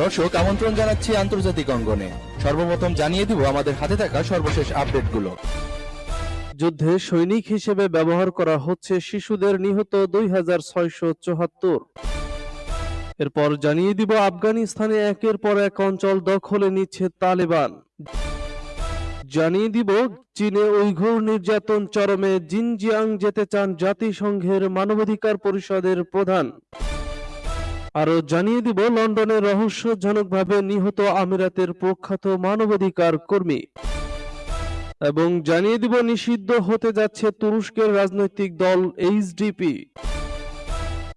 দর্শক, আমন্ত্রণ জানাচ্ছি আন্তর্জাতিক অঙ্গনে। সর্বপ্রথম জানিয়ে দিব আমাদের হাতে থাকা সর্বশেষ আপডেটগুলো। যুদ্ধে সৈনিক হিসেবে ব্যবহার করা হচ্ছে শিশুদের নিহত দুই এরপর জানিয়ে দিব আফগানিস্তানে একের পর এক অঞ্চল দখলে নিচ্ছে তালেবান। জানিয়ে দিব, চীনে উইঘুর নির্যাতন চরমে জিনজিয়াং যেতে চান জাতিসংঘের মানবাধিকার পরিষদের প্রধান। আরও জানিয়ে দিব, লন্ডনে রহস্যজনকভাবে নিহত আমিরাতের প্রখ্যাত মানবাধিকার কর্মী। এবং জানিয়ে দিব, নিষিদ্ধ হতে যাচ্ছে তুরস্কের রাজনৈতিক দল এইচডিপি।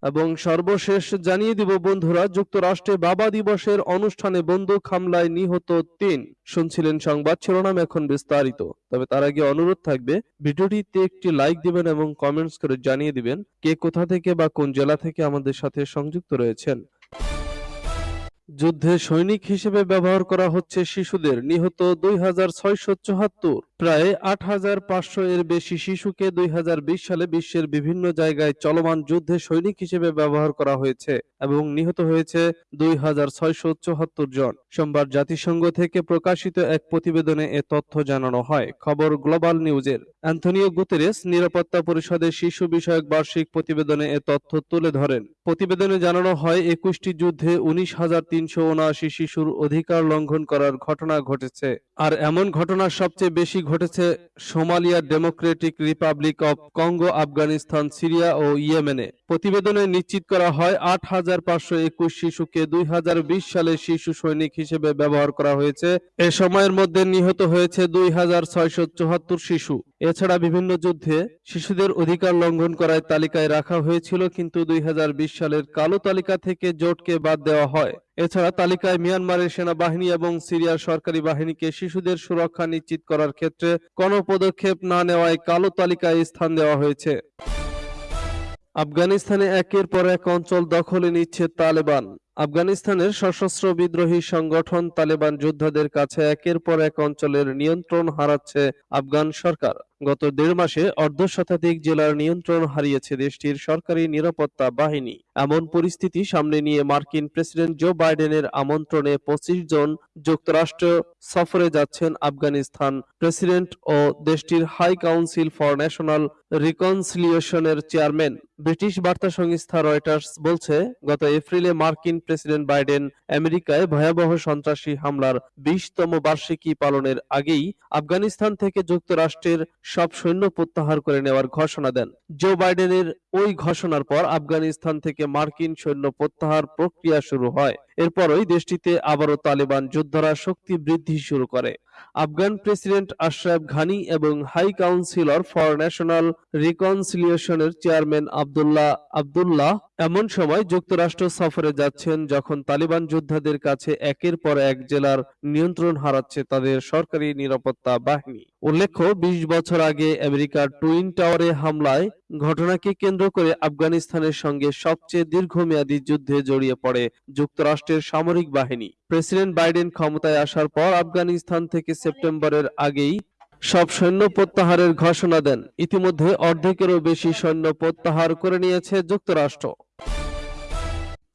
এবং সর্বশেষ জানিয়ে দিব, বন্ধুরা, যুক্তরাষ্ট্রে বাবা দিবসের অনুষ্ঠানে বন্দুক হামলায় নিহত তিন। শুনছিলেন সংবাদ, শিরোনাম এখন বিস্তারিত। তবে তার আগে অনুরোধ থাকবে, ভিডিওটিতে একটি লাইক দিবেন এবং কমেন্টস করে জানিয়ে দিবেন কে কোথা থেকে বা কোন জেলা থেকে আমাদের সাথে সংযুক্ত রয়েছেন। যুদ্ধে সৈনিক হিসেবে ব্যবহার করা হচ্ছে শিশুদের। নিহত দুই প্রায় আট হাজার পাঁচশো এর বেশি শিশুকে দুই হাজার বিশ সালে বিশ্বের বিভিন্ন জায়গায় চলমান যুদ্ধে সৈনিক হিসেবে ব্যবহার করা হয়েছে এবং নিহত হয়েছে দুই জন। সোমবার জাতিসংঘ থেকে প্রকাশিত এক প্রতিবেদনে এ তথ্য জানানো হয়। খবর গ্লোবাল নিউজের। অ্যান্থনিও গুতেরেস নিরাপত্তা পরিষদের শিশু বিষয়ক বার্ষিক প্রতিবেদনে এ তথ্য তুলে ধরেন। প্রতিবেদনে জানানো হয়, একুশটি যুদ্ধে উনিশ হাজার তিনশো উনআশি শিশুর অধিকার লঙ্ঘন করার ঘটনা ঘটেছে। আর এমন ঘটনা সবচেয়ে বেশি ঘটেছে Somalia democratic republic of Congo, Afghanistan, Syria ও ইয়েমেনে। প্রতিবেদনে নিশ্চিত করা হয়, আট হাজার পাঁচশো একুশ শিশুকে দুই হাজার বিশ সালে শিশু সৈনিক হিসেবে ব্যবহার করা হয়েছে। এ সময়ের মধ্যে নিহত হয়েছে দুই হাজার ছয়শো চুহাত্তর শিশু। এছাড়া বিভিন্ন যুদ্ধে শিশুদের অধিকার লঙ্ঘন করায় তালিকায় রাখা হয়েছিল, কিন্তু দুই হাজার বিশ সালের কালো তালিকা থেকে জোটকে বাদ দেওয়া হয়। এছাড়া তালিকায় মিয়ানমারের সেনাবাহিনী এবং সিরিয়ার সরকারি বাহিনীকে শিশুদের সুরক্ষা নিশ্চিত করার ক্ষেত্রে কোনো পদক্ষেপ না নেওয়ায় কালো তালিকায় স্থান দেওয়া হয়েছে। আফগানিস্তানে একের পর এক অঞ্চল দখলে নিচ্ছে তালেবান। আফগানিস্তানের সশস্ত্র বিদ্রোহী সংগঠন তালেবান যোদ্ধাদের কাছে একের পর এক অঞ্চলের নিয়ন্ত্রণ হারাচ্ছে আফগান সরকার। গত দেড় মাসে অর্ধশতাধিক জেলার নিয়ন্ত্রণ হারিয়েছে দেশটির সরকারি নিরাপত্তা বাহিনী। এমন পরিস্থিতি সামনে নিয়ে মার্কিন প্রেসিডেন্ট জো বাইডেনের আমন্ত্রণে পঁচিশ জন যুক্তরাষ্ট্র সফরে যাচ্ছেন আফগানিস্তান প্রেসিডেন্ট ও দেশটির হাই কাউন্সিল ফর ন্যাশনাল রিকনসিলিয়েশনের চেয়ারম্যান। ব্রিটিশ বার্তা সংস্থা রয়টার্স বলছে, গত এপ্রিলে মার্কিন প্রেসিডেন্ট বাইডেন আমেরিকায় ভয়াবহ সন্ত্রাসী হামলার বিশতম বার্ষিকী পালনের আগেই আফগানিস্তান থেকে যুক্তরাষ্ট্রের সব সৈন্য প্রত্যাহার করে নেওয়ার ঘোষণা দেন। জো বাইডেনের ওই ঘোষণার পর আফগানিস্তান থেকে মার্কিন সৈন্য প্রত্যাহার প্রক্রিয়া শুরু হয়। এরপরই দেশটিতে আবারও তালেবান যোদ্ধারা শক্তি বৃদ্ধি শুরু করে। আফগান প্রেসিডেন্ট আশরাফ ঘানি এবং হাই কাউন্সিলর ফর ন্যাশনাল রিকনসিলিয়েশনের চেয়ারম্যান আবদুল্লাহ আবদুল্লাহ এমন সময় যুক্তরাষ্ট্র সফরে যাচ্ছেন যখন তালিবান যোদ্ধাদের কাছে একের পর এক জেলার নিয়ন্ত্রণ হারাচ্ছে তাদের সরকারি নিরাপত্তা বাহিনী। উল্লেখ্য, বিশ বছর আগে আমেরিকার টুইন টাওয়ারে হামলায় ঘটনাকে কেন্দ্র করে আফগানিস্তানের সঙ্গে সবচেয়ে দীর্ঘমেয়াদী যুদ্ধে জড়িয়ে পড়ে যুক্তরাষ্ট্রের সামরিক বাহিনী। প্রেসিডেন্ট বাইডেন ক্ষমতায় আসার পর আফগানিস্তান থেকে সেপ্টেম্বরের আগেই সব সৈন্য প্রত্যাহারের ঘোষণা দেন। ইতিমধ্যে অর্ধেকেরও বেশি সৈন্য প্রত্যাহার করে নিয়েছে যুক্তরাষ্ট্র।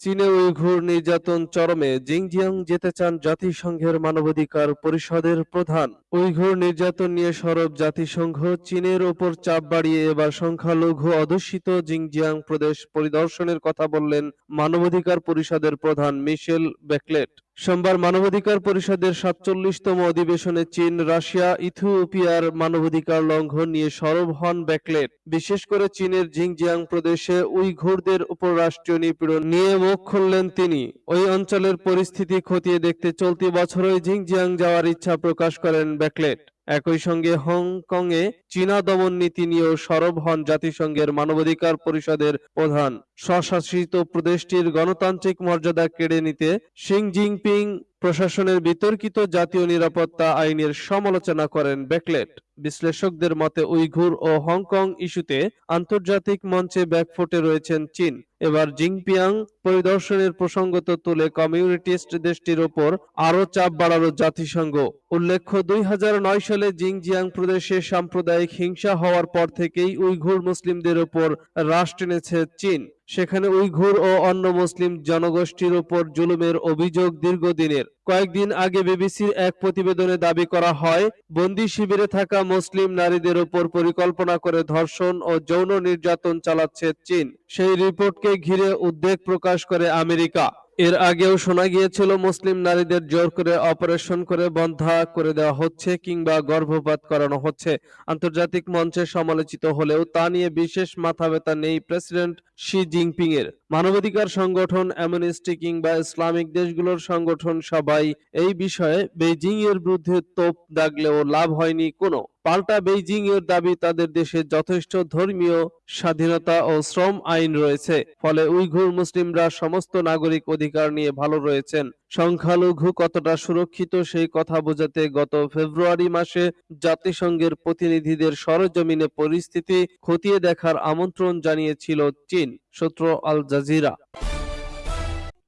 চীনে উইঘুর নির্যাতন চরমে। জিংজিয়াং যেতে চান জাতিসংঘের মানবাধিকার পরিষদের প্রধান। উইঘুর নির্যাতন নিয়ে সরব জাতিসংঘ চীনের ওপর চাপ বাড়িয়ে এবার সংখ্যালঘু অধ্যুষিত জিংজিয়াং প্রদেশ পরিদর্শনের কথা বললেন মানবাধিকার পরিষদের প্রধান মিশেল বেকলেট। সোমবার মানবাধিকার পরিষদের সাতচল্লিশতম অধিবেশনে চীন, রাশিয়া, ইথিওপিয়ার মানবাধিকার লঙ্ঘন নিয়ে সরব হন ব্যাকলেট। বিশেষ করে চীনের জিংজিয়াং প্রদেশে উইঘুরদের উপর রাষ্ট্রীয় নিপীড়ন নিয়ে মুখ খুললেন তিনি। ওই অঞ্চলের পরিস্থিতি খতিয়ে দেখতে চলতি বছরই জিংজিয়াং যাওয়ার ইচ্ছা প্রকাশ করেন ব্যাকলেট। একই সঙ্গে হংকংয়ে চীনা দমন নীতি নিয়েও সরব হন জাতিসংঘের মানবাধিকার পরিষদের প্রধান। স্বশাসিত প্রদেশটির গণতান্ত্রিক মর্যাদা কেড়ে নিতে শিং জিনপিং প্রশাসনের বিতর্কিত জাতীয় নিরাপত্তা আইনের সমালোচনা করেন ব্যাকলেট। বিশ্লেষকদের মতে, উইঘুর ও হংকং ইস্যুতে আন্তর্জাতিক মঞ্চে ব্যাকফুটে রয়েছেন চীন। এবার জিংপিয়াং পরিদর্শনের প্রসঙ্গত তুলে কমিউনিটিস্ট দেশটির ওপর আরও চাপ বাড়ালো জাতিসংঘ। উল্লেখ্য, দুই সালে জিংজিয়াং প্রদেশে সাম্প্রদায়িক হিংসা হওয়ার পর থেকেই উইঘুর মুসলিমদের ওপর রাশ টেনেছে চীন। সেখানে উইঘুর ও অন্য মুসলিম জনগোষ্ঠীর উপর জুলুমের অভিযোগ দীর্ঘদিনের। কয়েকদিন আগে বিবিসির এক প্রতিবেদনে দাবি করা হয়, বন্দি শিবিরে থাকা মুসলিম নারীদের উপর পরিকল্পনা করে ধর্ষণ ও যৌন নির্যাতন চালাচ্ছে চীন। সেই রিপোর্টকে ঘিরে উদ্বেগ প্রকাশ করে আমেরিকা। এর আগেও শোনা গিয়েছিল, মুসলিম নারীদের জোর করে অপারেশন করে বন্ধা করে দেওয়া হচ্ছে কিংবা গর্ভপাত করানো হচ্ছে। আন্তর্জাতিক মঞ্চে সমালোচিত হলেও তা নিয়ে বিশেষ মাথা ব্যথা নেই প্রেসিডেন্ট শি জিনপিং এর। মানবাধিকার সংগঠন অ্যামনেস্টি কিংবা ইসলামিক দেশগুলোর সংগঠন সবাই এই বিষয়ে বেজিং এর বিরুদ্ধে তোপ দাগলেও লাভ হয়নি কোনো। পাল্টা বেইজিং এর দাবি তাদের দেশে যথেষ্ট ধর্মীয় স্বাধীনতা ও শ্রম আইন রয়েছে, ফলে উইঘুর মুসলিমরা সমস্ত নাগরিক অধিকার নিয়ে ভালো রয়েছেন। সংখ্যালঘু কতটা সুরক্ষিত সেই কথা বোঝাতে গত ফেব্রুয়ারি মাসে জাতিসংঘের প্রতিনিধিদের সরজমিনে পরিস্থিতি খতিয়ে দেখার আমন্ত্রণ জানিয়েছিল চীন, সূত্র আল জাজিরা।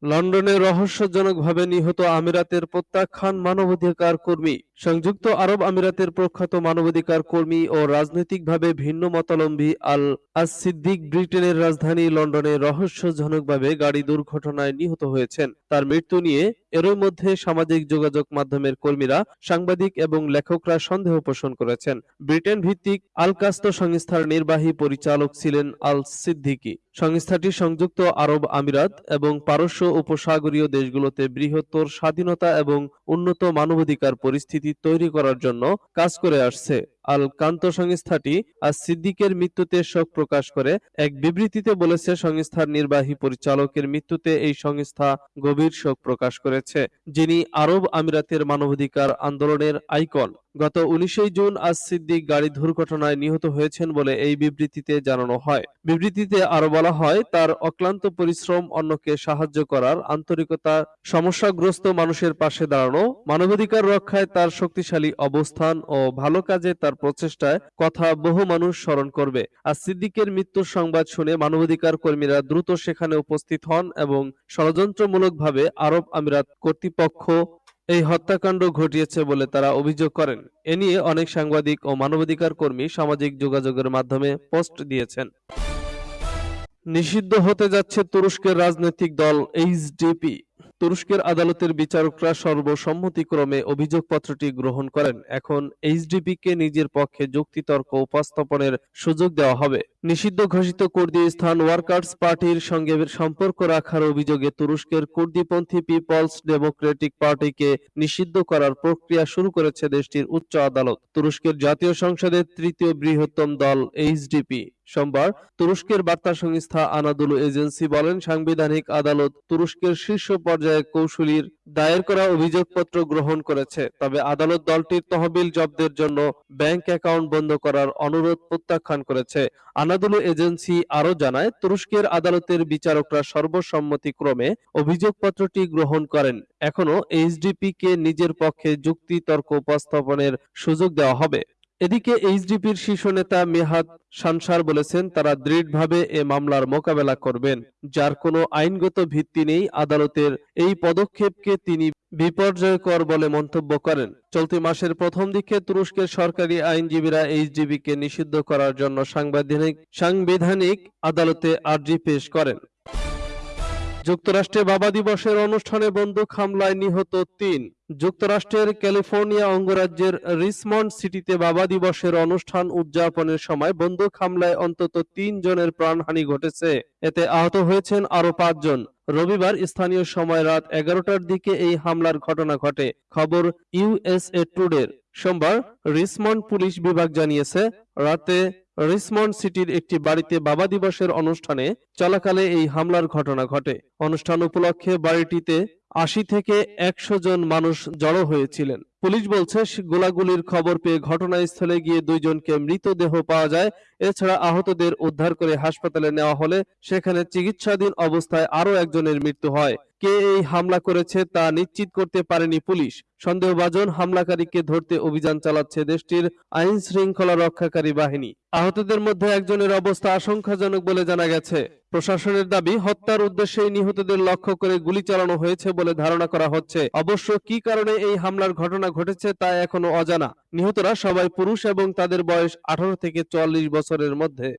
লন্ডনে রহস্যজনকভাবে নিহত আমিরাতের প্রত্যাখ্যান মানবাধিকার কর্মী, সংযুক্ত আরব আমিরাতের প্রখ্যাত মানবাধিকার কর্মী ও রাজনৈতিকভাবে ভিন্ন মতালম্বী আল আস সিদ্দিক ব্রিটেনের রাজধানী লন্ডনে রহস্যজনকভাবে গাড়ি দুর্ঘটনায় নিহত হয়েছেন। তার মৃত্যু নিয়ে এরই মধ্যে সামাজিক যোগাযোগ মাধ্যমের কর্মীরা, সাংবাদিক এবং লেখকরা সন্দেহ পোষণ করেছেন। ব্রিটেন ভিত্তিক আলকাস্ত সংস্থার নির্বাহী পরিচালক ছিলেন আল সিদ্দিকী সংস্থাটি সংযুক্ত আরব আমিরাত এবং পারস্য উপসাগরীয় দেশগুলোতে বৃহত্তর স্বাধীনতা এবং উন্নত মানবাধিকার পরিস্থিতি তৈরি করার জন্য কাজ করে আসছে। আল কান্ত সংস্থাটি আজ সিদ্দিকের মৃত্যুতে শোক প্রকাশ করে। এক বিবৃতিতে বলেছে, সংস্থার নির্বাহী পরিচালকের মৃত্যুতে এই সংস্থা গভীর শোক প্রকাশ করেছে, যিনি আরব আমিরাতের মানবাধিকার আন্দোলনের আইকন। গত উনিশে জুন আজ সিদ্দিক গাড়ি দুর্ঘটনায় নিহত হয়েছেন বলে এই বিবৃতিতে জানানো হয়। বিবৃতিতে আরও বলা হয়, তার অক্লান্ত পরিশ্রম অন্যকে সাহায্য করার আন্তরিকতা, সমস্যাগ্রস্ত মানুষের পাশে দাঁড়ানো, মানবাধিকার রক্ষায় তার শক্তিশালী অবস্থান ও ভালো কাজে তার প্রচেষ্টায় কথা বহু মানুষ স্মরণ করবে। আর সিদ্দিকের মৃত্যুর সংবাদ শুনে মানবাধিকার কর্মীরা দ্রুত সেখানে উপস্থিত হন এবং ষড়যন্ত্রমূলকভাবে আরব আমিরাত কর্তৃপক্ষ এই হত্যাকাণ্ড ঘটিয়েছে বলে তারা অভিযোগ করেন। এ নিয়ে অনেক সাংবাদিক ও মানবাধিকার কর্মী সামাজিক যোগাযোগের মাধ্যমে পোস্ট দিয়েছেন। নিষিদ্ধ হতে যাচ্ছে তুরস্কের রাজনৈতিক দল এইচডিপি। তুরস্কের আদালতের বিচারকরা সর্বসম্মতিক্রমে অভিযোগপত্রটি গ্রহণ করেন। এখন এইচডিপিকে নিজের পক্ষে যুক্তিতর্ক উপস্থাপনের সুযোগ দেওয়া হবে। নিষিদ্ধ ঘোষিত কুর্দিস্তান ওয়ার্কার্স পার্টির সঙ্গে সম্পর্ক রাখার অভিযোগে তুরস্কের কুর্দিপন্থী পিপলস ডেমোক্রেটিক পার্টিকে নিষিদ্ধ করার প্রক্রিয়া শুরু করেছে দেশটির উচ্চ আদালত। তুরস্কের জাতীয় সংসদের তৃতীয় বৃহত্তম দল এইচডিপি। সোমবার তুরস্কের বার্তা সংস্থা আনাদুলু এজেন্সি বলেন, সাংবিধানিক আদালত তুরস্কের শীর্ষ পর্যায়ে কৌশলীর দায়ের করা অভিযোগপত্র গ্রহণ করেছে। তবে আদালত দলটির তহবিল জব্দের জন্য ব্যাংক অ্যাকাউন্ট বন্ধ করার অনুরোধ প্রত্যাখ্যান করেছে। আনাদুলু এজেন্সি আরও জানায়, তুরস্কের আদালতের বিচারকরা সর্বসম্মতিক্রমে অভিযোগপত্রটি গ্রহণ করেন। এখনও এইচডিপি কে নিজের পক্ষে যুক্তি তর্ক উপস্থাপনের সুযোগ দেওয়া হবে। এদিকে এইচডিপির শীর্ষ নেতা মেহাদ সানসার বলেছেন, তারা দৃঢ়ভাবে এ মামলার মোকাবেলা করবেন, যার কোনো আইনগত ভিত্তি নেই, আদালতের এই পদক্ষেপকে তিনি বিপর্যয়কর বলে মন্তব্য করেন। চলতি মাসের প্রথম দিকে তুরস্কের সরকারি আইনজীবীরা এইচডিবি কে নিষিদ্ধ করার জন্য সাংবিধানিক সাংবিধানিক আদালতে আর্জি পেশ করেন। যুক্তরাষ্ট্রে বাবা দিবসের অনুষ্ঠানে বন্দুক হামলায় নিহত তিন। যুক্তরাষ্ট্রের ক্যালিফোর্নিয়া অঙ্গরাজ্যের রিসমন্ড সিটিতে বাবা দিবসের অনুষ্ঠান উদযাপনের সময় বন্দুক হামলায় অন্তত তিন জনের প্রাণহানি ঘটেছে। এতে আহত হয়েছেন আরও পাঁচজন রবিবার স্থানীয় সময় রাত এগারোটার দিকে এই হামলার ঘটনা ঘটে। খবর ইউএসএ টুডের। সোমবার রিসমন্ড পুলিশ বিভাগ জানিয়েছে, রাতে রিসমন্ড সিটির একটি বাড়িতে বাবা দিবসের অনুষ্ঠানে চলাকালে এই হামলার ঘটনা ঘটে। অনুষ্ঠান উপলক্ষে বাড়িটিতে আশি থেকে একশো জন মানুষ জড়ো হয়েছিলেন। পুলিশ বলছে, গোলাগুলির খবর পেয়ে ঘটনাস্থলে গিয়ে দুইজনকে মৃতদেহ পাওয়া যায়। এছাড়া আহতদের উদ্ধার করে হাসপাতালে নেওয়া হলে সেখানে চিকিৎসাধীন অবস্থায় আরও একজনের মৃত্যু হয়। কে এই হামলা করেছে তা নিশ্চিত করতে পারেনি পুলিশ। সন্দেহভাজন হামলাকারীকে ধরতে অভিযান চালাচ্ছে দেশটির আইন শৃঙ্খলা রক্ষাকারী বাহিনী। আহতদের মধ্যে একজনের অবস্থা আশঙ্কাজনক বলে জানা গেছে। প্রশাসনের দাবি, হত্যার উদ্দেশ্যে নিহতদের লক্ষ্য করে গুলি চালানো হয়েছে বলে ধারণা করা হচ্ছে। অবশ্য কি কারণে এই হামলার ঘটনা ঘটেছে তা এখনও অজানা। নিহতরা সবাই পুরুষ এবং তাদের বয়স আঠারো থেকে চুয়াল্লিশ বছরের মধ্যে।